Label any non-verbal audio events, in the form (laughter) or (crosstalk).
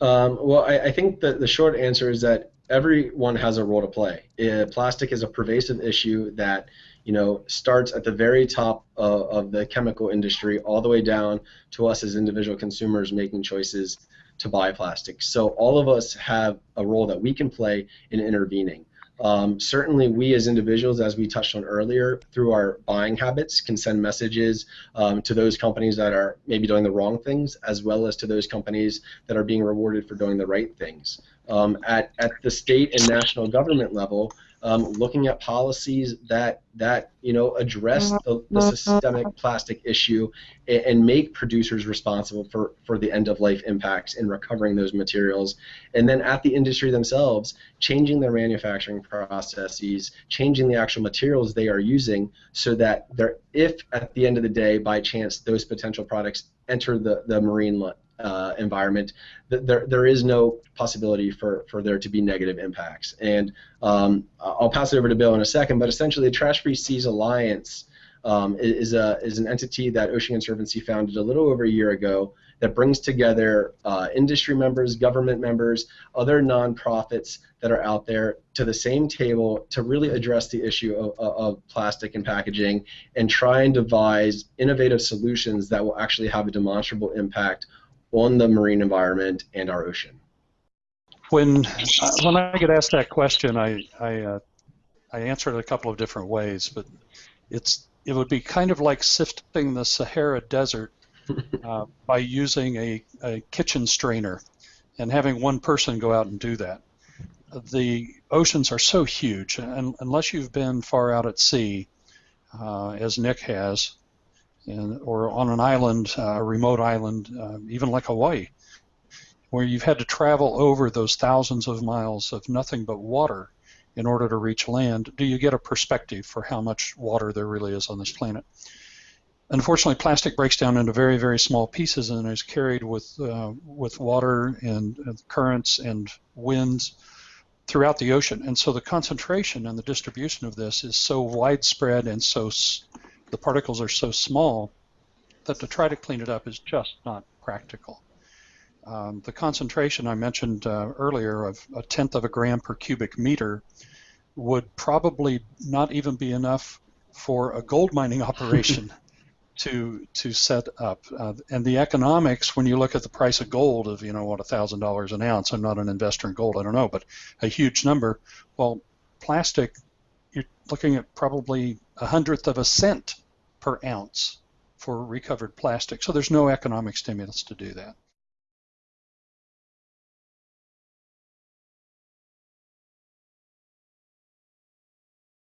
Um, well, I, I, think that the short answer is that everyone has a role to play. Uh, plastic is a pervasive issue that you know starts at the very top of, of the chemical industry all the way down to us as individual consumers making choices to buy plastic. So all of us have a role that we can play in intervening. Um, certainly, we as individuals, as we touched on earlier, through our buying habits, can send messages um, to those companies that are maybe doing the wrong things, as well as to those companies that are being rewarded for doing the right things. Um, at, at the state and national government level, um, looking at policies that that you know address the, the systemic plastic issue and, and, make producers responsible for for the end of life impacts in recovering those materials, and then at the industry themselves, changing their manufacturing processes, changing the actual materials they are using, so that if at the end of the day, by chance, those potential products enter the the marine uh, environment, there, there is no possibility for, for there to be negative impacts. And um, I'll pass it over to Bill in a second, but essentially the Trash Free Seas Alliance um, is, a, is an entity that Ocean Conservancy founded a little over a year ago that brings together uh, industry members, government members, other nonprofits that are out there to the same table to really address the issue of, of, plastic and packaging and try and devise innovative solutions that will actually have a demonstrable impact on the marine environment and our ocean? When uh, when I get asked that question, I I, uh, I answer it a couple of different ways, but it's it would be kind of like sifting the Sahara Desert (laughs) uh, by using a, a kitchen strainer and having one person go out and do that. The oceans are so huge, and unless you've been far out at sea, uh, as Nick has, or on an island, uh, a remote island, uh, even like Hawaii, where you've had to travel over those thousands of miles of nothing but water in order to reach land, do you get a perspective for how much water there really is on this planet? Unfortunately, plastic breaks down into very, very small pieces and is carried with uh, with water and, and currents and winds throughout the ocean. And so the concentration and the distribution of this is so widespread and so the particles are so small that to try to clean it up is just not practical. Um, the concentration I mentioned uh, earlier of a tenth of a gram per cubic meter would probably not even be enough for a gold mining (laughs) operation (laughs) to to set up. Uh, and the economics, when you look at the price of gold of you know what a thousand dollars an ounce, I'm not an investor in gold, I don't know, but a huge number. Well, plastic you're looking at probably a hundredth of a cent per ounce for recovered plastic. So there's no economic stimulus to do that.